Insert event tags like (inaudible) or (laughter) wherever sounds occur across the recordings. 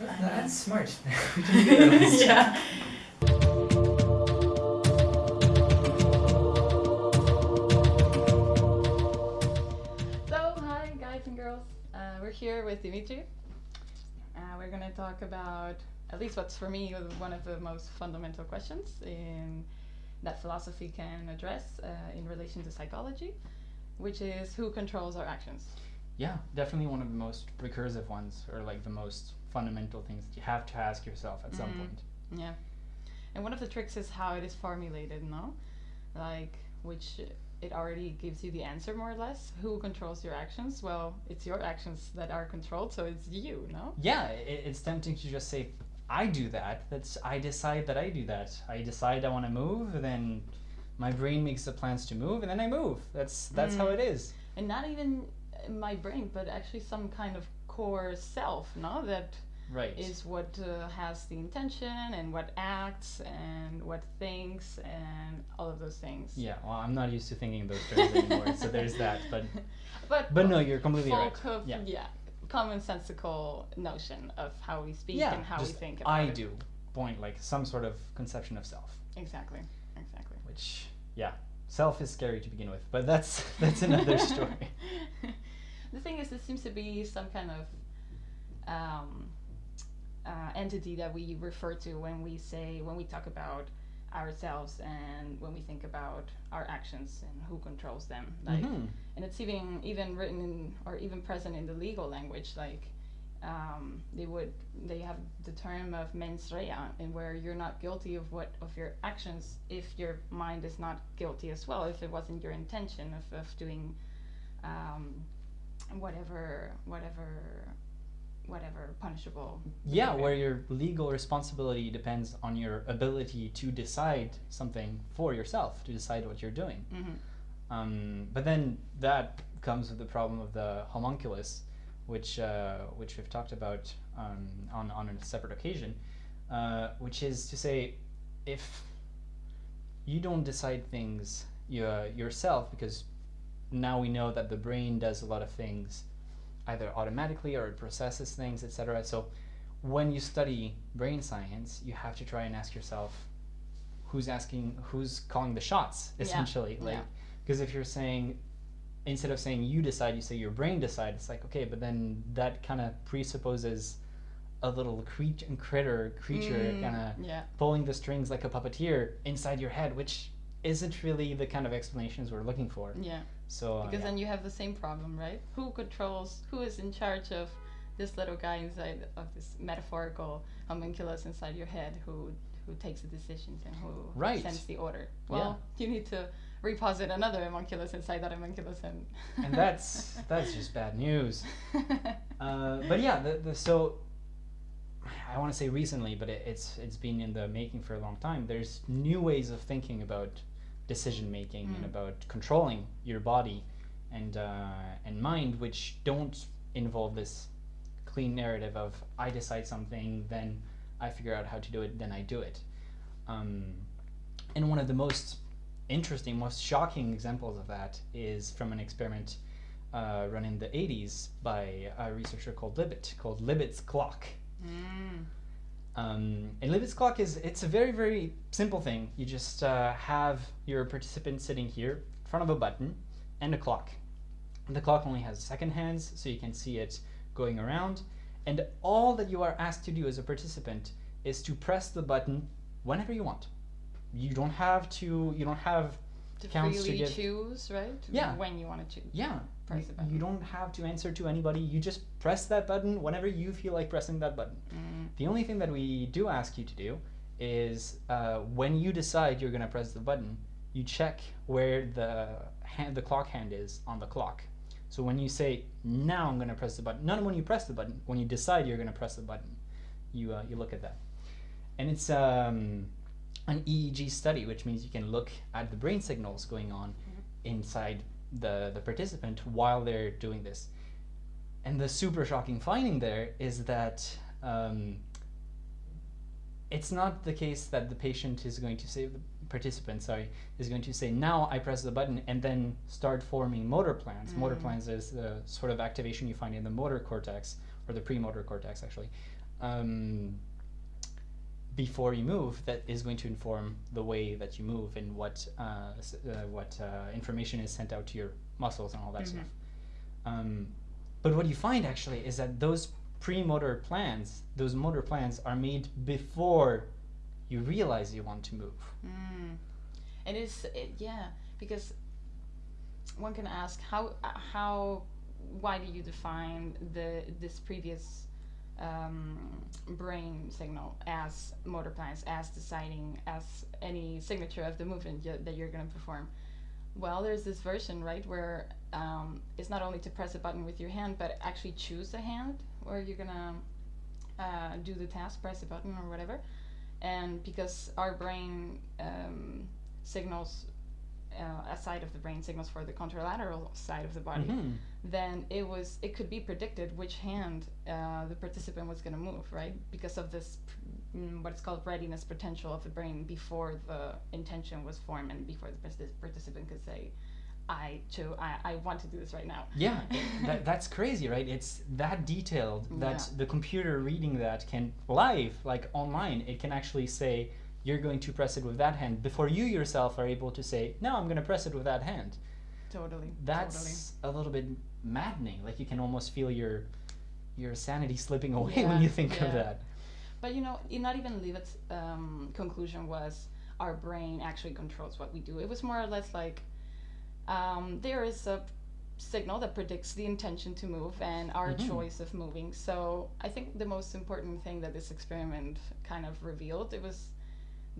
That's smart. (laughs) We can do (laughs) that list. yeah. So, hi guys and girls. Uh, we're here with Dimitri. Uh, we're going to talk about at least what's for me one of the most fundamental questions in that philosophy can address uh, in relation to psychology, which is who controls our actions. Yeah, definitely one of the most recursive ones, or like the most fundamental things that you have to ask yourself at some Mhm. point. Yeah. And one of the tricks is how it is formulated, no? Like, which it already gives you the answer more or less. Who controls your actions? Well, it's your actions that are controlled, so it's you, no? Yeah, it, it's tempting to just say, I do that. That's I decide that I do that. I decide I want to move, then my brain makes the plans to move, and then I move. That's that's how Mm. it is. And not even my brain, but actually some kind of core self, no? That Right. is what uh, has the intention and what acts and what thinks and all of those things. yeah. Well, I'm not used to thinking in those terms anymore, so there's that. But But (laughs) but no, you're completely right. of Yeah. yeah. commonsensical notion of how we speak Yeah. and how we think about I it. do point like some sort of conception of self. Exactly. Exactly. which yeah self is scary to begin with but that's (laughs) that's another (laughs) story the thing is, it seems to be some kind of um, uh, entity that we refer to when we say when we talk about ourselves and when we think about our actions and who controls them. Like, Mhm. and it's even even written in or even present in the legal language like um, they would they have the term of mens rea and where you're not guilty of what of your actions if your mind is not guilty as well if it wasn't your intention of, of doing um, whatever whatever whatever punishable yeah behavior. where your legal responsibility depends on your ability to decide something for yourself to decide what you're doing Mhm. um, but then that comes with the problem of the homunculus which uh, which we've talked about um, on, on a separate occasion uh, which is to say if you don't decide things you, yourself because now we know that the brain does a lot of things either automatically or it processes things etc so when you study brain science you have to try and ask yourself who's asking who's calling the shots Yeah, essentially like yeah. because if you're saying instead of saying you decide you say your brain decides, it's like okay but then that kind of presupposes a little creature critter creature Mm, kind of yeah. pulling the strings like a puppeteer inside your head which isn't really the kind of explanations we're looking for. Yeah. So uh, because yeah. then you have the same problem right? Who controls who is in charge of this little guy inside of this metaphorical homunculus inside your head who who takes the decisions and who Right. sends the order? Well you need to reposit another homunculus inside that homunculus and and that's (laughs) that's just bad news. (laughs) Uh, but yeah the, the so i want to say recently but it, it's it's been in the making for a long time there's new ways of thinking about decision making and Mm. about controlling your body and uh, and mind which don't involve this clean narrative of i decide something then i figure out how to do it then i do it um, and one of the most interesting most shocking examples of that is from an experiment uh, run in the 80s by a researcher called Libet, called Libet's clock. Mm. Um, and Libet's clock is it's a very very simple thing. You just uh, have your participant sitting here in front of a button and a clock. The clock only has second hands, so you can see it going around. And all that you are asked to do as a participant is to press the button whenever you want. You don't have to. You don't have. To Counts to freely give- choose right Yeah. when you want to choose Yeah. Press you, you don't have to answer to anybody. You just press that button whenever you feel like pressing that button. mm. The only thing that we do ask you to do is uh, when you decide you're going to press the button, you check where the hand, the clock hand is on the clock. So when you say now I'm going to press the button, not when you press the button, when you decide you're going to press the button, you uh, you look at that, and it's um, an EEG study, which means you can look at the brain signals going on inside the the participant while they're doing this. And the super shocking finding there is that um, it's not the case that the patient is going to say the participant sorry is going to say now I press the button and then start forming motor plans. Motor Mm. plans is the sort of activation you find in the motor cortex or the premotor cortex actually. um, before you move that is going to inform the way that you move and what uh, uh, what uh, information is sent out to your muscles and all that Mhm. stuff. Um, but what you find actually is that those pre-motor plans, those motor plans, are made before you realize you want to move. Mm. It is, it, yeah, because one can ask how uh, how why do you define the this previous um, brain signal as motor plans, as deciding, as any signature of the movement that you're going to perform? Well, there's this version, right, where um, it's not only to press a button with your hand, but actually choose a hand where you're gonna uh, do the task, press a button or whatever and because our brain um, signals uh, a side of the brain signals for the contralateral side of the body Mhm. Then it was it could be predicted which hand uh, the participant was going to move right because of this mm, what is called readiness potential of the brain before the intention was formed and before the participant could say I cho- I, I want to do this right now Yeah, (laughs) that, that's crazy, right? It's that detailed that Yeah. the computer reading that can live, like online, it can actually say you're going to press it with that hand before you yourself are able to say no, I'm going to press it with that hand. totally That's totally. a little bit maddening. Like you can almost feel your your sanity slipping away when you think of that. But you know, not even Libet's um, conclusion was our brain actually controls what we do. It was more or less like um, there is a signal that predicts the intention to move and our Mhm. choice of moving. So I think the most important thing that this experiment kind of revealed it was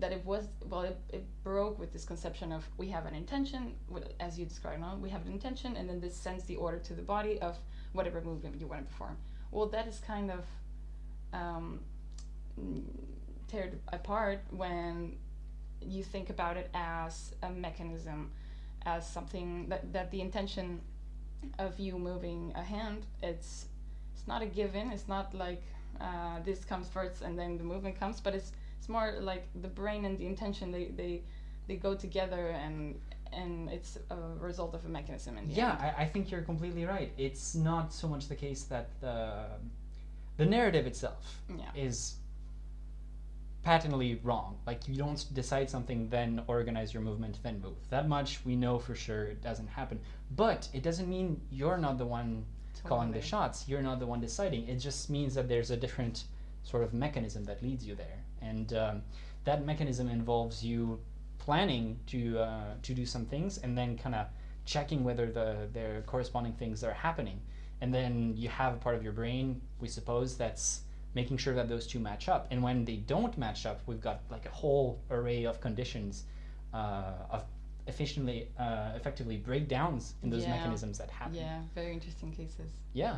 that it was well it, it broke with this conception of we have an intention as you described now we have an intention and then this sends the order to the body of whatever movement you want to perform well that is kind of um, teared apart when you think about it as a mechanism, as something that, that the intention of you moving a hand, it's it's not a given. It's not like uh, this comes first and then the movement comes, but it's it's more like the brain and the intention they they, they go together and and it's a result of a mechanism in the Yeah, end. I, I think you're completely right. It's not so much the case that the the narrative itself Yeah. is patently wrong. Like you don't decide something, then organize your movement, then move. That much we know for sure it doesn't happen. But it doesn't mean you're not the one calling the shots. You're not the one deciding. It just means that there's a different sort of mechanism that leads you there, and um, that mechanism involves you planning to uh, to do some things and then kind of checking whether the their corresponding things are happening. And then you have a part of your brain, we suppose, that's making sure that those two match up. And when they don't match up, we've got like a whole array of conditions uh, of efficiently, uh, effectively breakdowns in those Yeah. mechanisms that happen. Yeah, very interesting cases. Yeah.